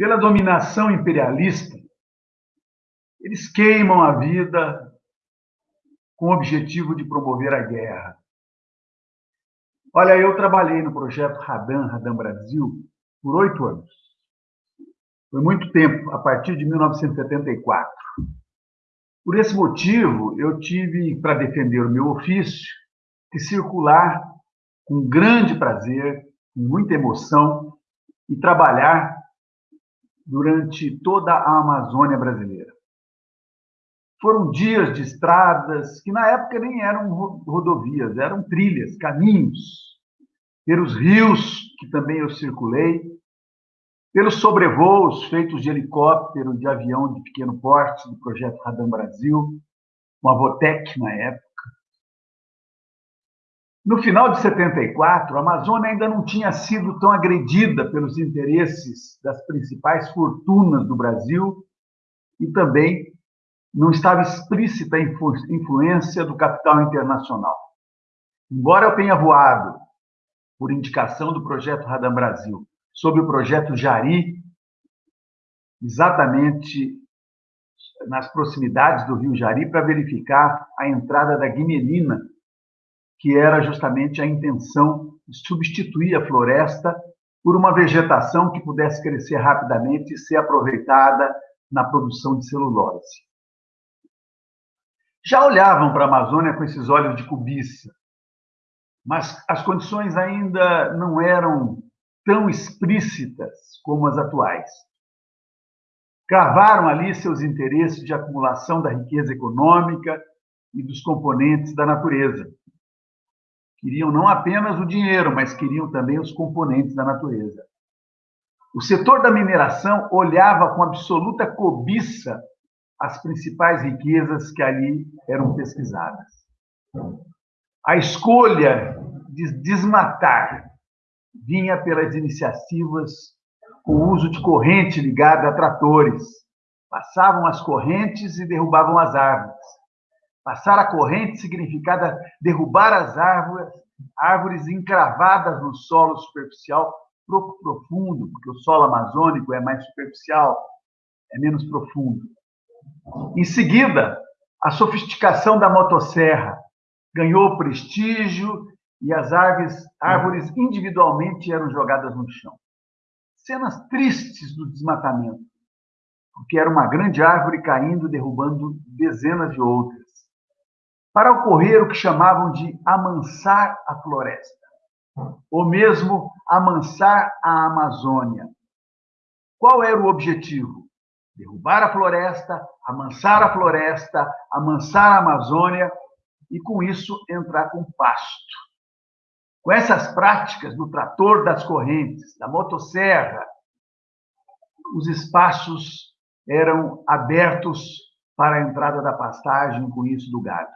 pela dominação imperialista, eles queimam a vida com o objetivo de promover a guerra. Olha, eu trabalhei no projeto Radan, Radan Brasil, por oito anos. Foi muito tempo, a partir de 1974. Por esse motivo, eu tive, para defender o meu ofício, que circular com grande prazer, com muita emoção, e trabalhar durante toda a Amazônia brasileira. Foram dias de estradas que na época nem eram rodovias, eram trilhas, caminhos, pelos rios que também eu circulei, pelos sobrevoos feitos de helicóptero, de avião de pequeno porte, do projeto Radam Brasil, uma Votec na época. No final de 74, a Amazônia ainda não tinha sido tão agredida pelos interesses das principais fortunas do Brasil e também não estava explícita a influência do capital internacional. Embora eu tenha voado, por indicação do projeto Radam Brasil, sobre o projeto Jari, exatamente nas proximidades do rio Jari, para verificar a entrada da guimelina, que era justamente a intenção de substituir a floresta por uma vegetação que pudesse crescer rapidamente e ser aproveitada na produção de celulose. Já olhavam para a Amazônia com esses olhos de cobiça, mas as condições ainda não eram tão explícitas como as atuais. Cravaram ali seus interesses de acumulação da riqueza econômica e dos componentes da natureza. Queriam não apenas o dinheiro, mas queriam também os componentes da natureza. O setor da mineração olhava com absoluta cobiça as principais riquezas que ali eram pesquisadas. A escolha de desmatar vinha pelas iniciativas com o uso de corrente ligada a tratores. Passavam as correntes e derrubavam as árvores. Passar a corrente significava derrubar as árvores, árvores encravadas no solo superficial profundo, porque o solo amazônico é mais superficial, é menos profundo. Em seguida, a sofisticação da motosserra ganhou prestígio e as árvores, árvores individualmente eram jogadas no chão. Cenas tristes do desmatamento, porque era uma grande árvore caindo, derrubando dezenas de outras, para ocorrer o que chamavam de amansar a floresta, ou mesmo amansar a Amazônia. Qual era o objetivo? Derrubar a floresta, amansar a floresta, amansar a Amazônia e, com isso, entrar com pasto com essas práticas do trator das correntes, da motosserra, os espaços eram abertos para a entrada da pastagem, com isso do gado.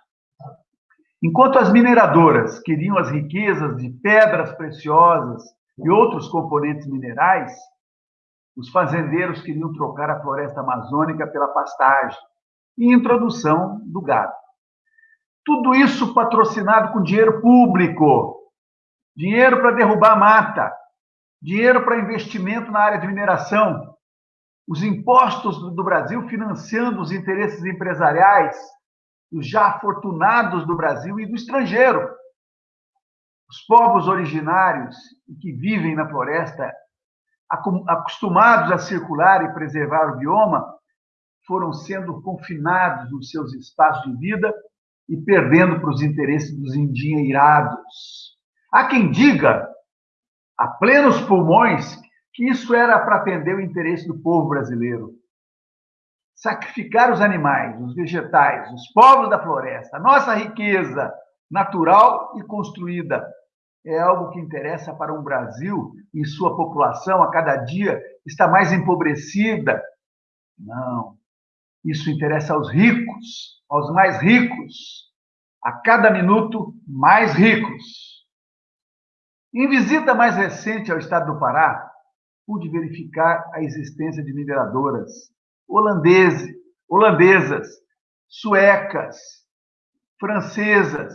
Enquanto as mineradoras queriam as riquezas de pedras preciosas e outros componentes minerais, os fazendeiros queriam trocar a floresta amazônica pela pastagem e introdução do gado. Tudo isso patrocinado com dinheiro público, dinheiro para derrubar mata, dinheiro para investimento na área de mineração, os impostos do Brasil financiando os interesses empresariais dos já afortunados do Brasil e do estrangeiro. Os povos originários que vivem na floresta, acostumados a circular e preservar o bioma, foram sendo confinados nos seus espaços de vida e perdendo para os interesses dos endinheirados Há quem diga, a plenos pulmões, que isso era para atender o interesse do povo brasileiro. Sacrificar os animais, os vegetais, os povos da floresta, a nossa riqueza natural e construída, é algo que interessa para um Brasil e sua população a cada dia está mais empobrecida. Não. Isso interessa aos ricos, aos mais ricos, a cada minuto mais ricos. Em visita mais recente ao estado do Pará, pude verificar a existência de mineradoras holandeses, holandesas, suecas, francesas,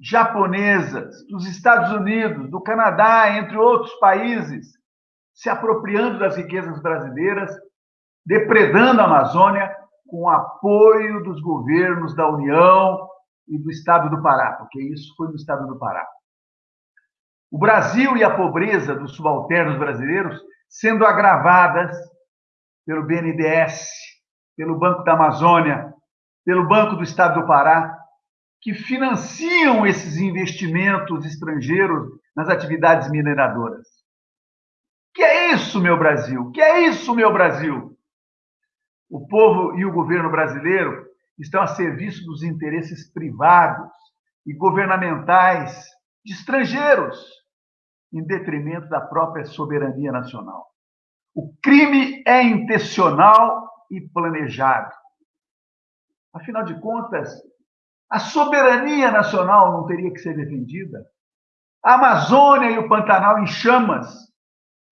japonesas, dos Estados Unidos, do Canadá, entre outros países, se apropriando das riquezas brasileiras, depredando a Amazônia com o apoio dos governos da União e do Estado do Pará, porque isso foi no Estado do Pará. O Brasil e a pobreza dos subalternos brasileiros sendo agravadas pelo BNDES, pelo Banco da Amazônia, pelo Banco do Estado do Pará, que financiam esses investimentos estrangeiros nas atividades mineradoras. Que é isso, meu Brasil? Que é isso, meu Brasil? O povo e o governo brasileiro estão a serviço dos interesses privados e governamentais de estrangeiros, em detrimento da própria soberania nacional. O crime é intencional e planejado. Afinal de contas, a soberania nacional não teria que ser defendida? A Amazônia e o Pantanal em chamas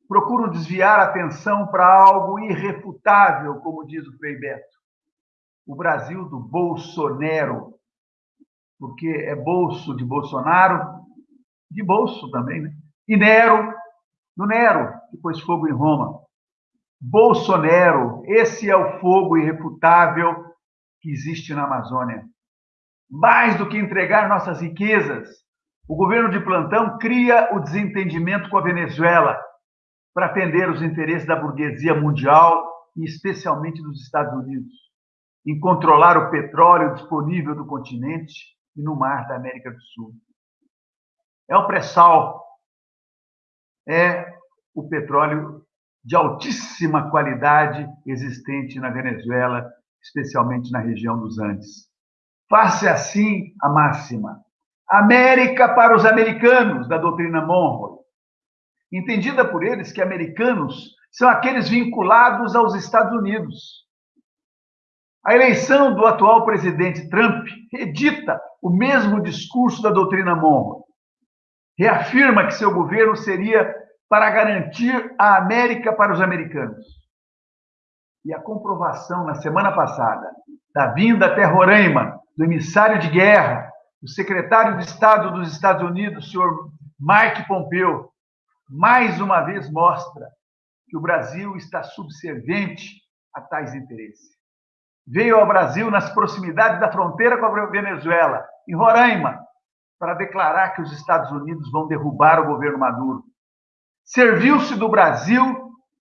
procuram desviar a atenção para algo irrefutável, como diz o Frei Beto. O Brasil do Bolsonaro, porque é bolso de Bolsonaro, de bolso também, né? E Nero, do Nero, que pôs fogo em Roma. Bolsonaro, esse é o fogo irrefutável que existe na Amazônia. Mais do que entregar nossas riquezas, o governo de plantão cria o desentendimento com a Venezuela para atender os interesses da burguesia mundial e especialmente dos Estados Unidos, em controlar o petróleo disponível do continente e no mar da América do Sul. É o pré-sal, é o petróleo de altíssima qualidade existente na Venezuela, especialmente na região dos Andes. Faça assim a máxima. América para os americanos, da doutrina Monroe. Entendida por eles que americanos são aqueles vinculados aos Estados Unidos. A eleição do atual presidente Trump edita o mesmo discurso da doutrina Monroe. Reafirma que seu governo seria para garantir a América para os americanos. E a comprovação na semana passada da vinda até Roraima do emissário de guerra, o secretário de Estado dos Estados Unidos, senhor Mike Pompeo, mais uma vez mostra que o Brasil está subserviente a tais interesses. Veio ao Brasil nas proximidades da fronteira com a Venezuela, em Roraima, para declarar que os Estados Unidos vão derrubar o governo Maduro. Serviu-se do Brasil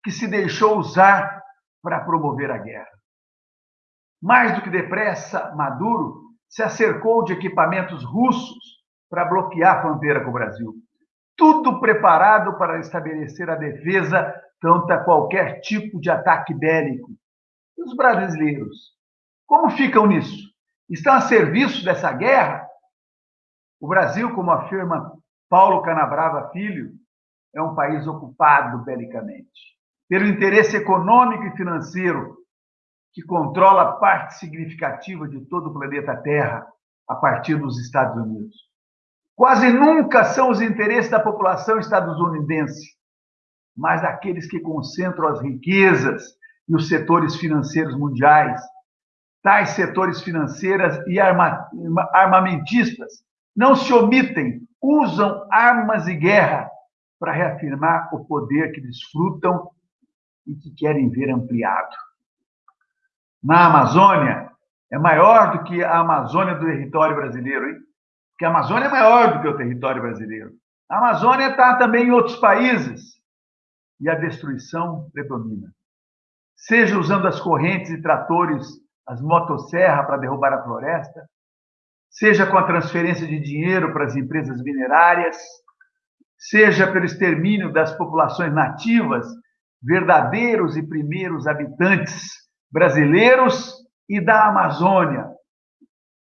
que se deixou usar para promover a guerra. Mais do que depressa, Maduro se acercou de equipamentos russos para bloquear a fronteira com o Brasil. Tudo preparado para estabelecer a defesa contra qualquer tipo de ataque bélico. E os brasileiros? Como ficam nisso? Estão a serviço dessa guerra? O Brasil, como afirma Paulo Canabrava Filho, é um país ocupado belicamente pelo interesse econômico e financeiro que controla parte significativa de todo o planeta Terra a partir dos Estados Unidos. Quase nunca são os interesses da população estadunidense, mas aqueles que concentram as riquezas e os setores financeiros mundiais. Tais setores financeiros e armamentistas não se omitem, usam armas de guerra para reafirmar o poder que desfrutam e que querem ver ampliado na Amazônia é maior do que a Amazônia do território brasileiro, hein? Porque a Amazônia é maior do que o território brasileiro. A Amazônia está também em outros países e a destruição predomina. Seja usando as correntes e tratores, as motosserra para derrubar a floresta, seja com a transferência de dinheiro para as empresas minerárias, seja pelo extermínio das populações nativas, verdadeiros e primeiros habitantes brasileiros e da Amazônia,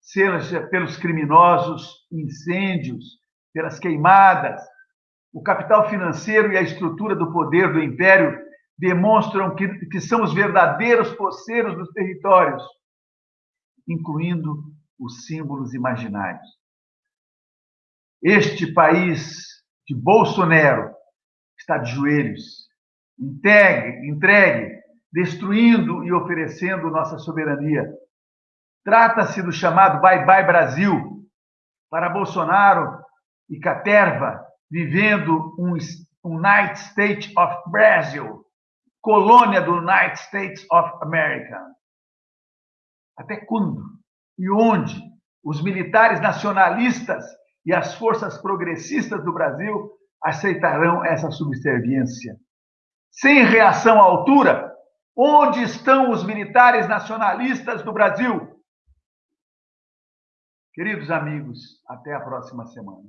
seja pelos criminosos incêndios, pelas queimadas. O capital financeiro e a estrutura do poder do império demonstram que, que são os verdadeiros poceiros dos territórios, incluindo os símbolos imaginários. Este país de Bolsonaro está de joelhos, entregue, entregue destruindo e oferecendo nossa soberania. Trata-se do chamado Bye Bye Brasil, para Bolsonaro e Caterva, vivendo um United States of Brazil, colônia do United States of America. Até quando e onde os militares nacionalistas e as forças progressistas do Brasil aceitarão essa subserviência? Sem reação à altura, onde estão os militares nacionalistas do Brasil? Queridos amigos, até a próxima semana.